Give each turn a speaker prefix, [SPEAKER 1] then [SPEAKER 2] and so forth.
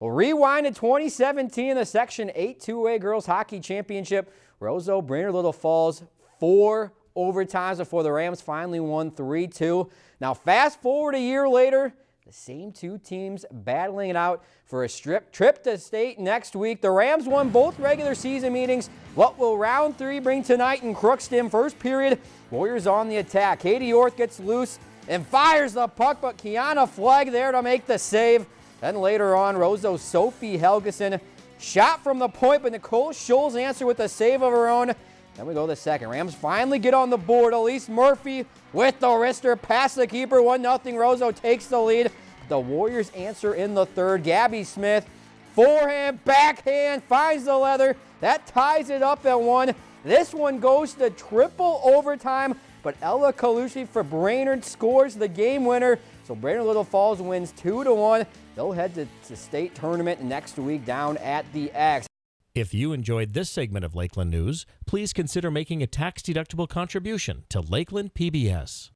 [SPEAKER 1] Well, rewind to 2017 in the Section 8 2A Girls Hockey Championship. Roseau, Brainerd Little Falls, four overtimes before the Rams finally won 3-2. Now, fast forward a year later, the same two teams battling it out for a strip trip to state next week. The Rams won both regular season meetings. What will round three bring tonight in Crookston? First period, Warriors on the attack. Katie Orth gets loose and fires the puck, but Kiana Flegg there to make the save. Then later on, Roseau Sophie Helgeson shot from the point, but Nicole Scholes answered with a save of her own. Then we go to the second. Rams finally get on the board. Elise Murphy with the wrister past the keeper. 1-0. Roseau takes the lead. The Warriors answer in the third. Gabby Smith, forehand, backhand, finds the leather. That ties it up at one. This one goes to triple overtime, but Ella Kalushi for Brainerd scores the game winner. So Brainerd Little Falls wins 2 to 1. They'll head to the state tournament next week down at the X.
[SPEAKER 2] If you enjoyed this segment of Lakeland News, please consider making a tax-deductible contribution to Lakeland PBS.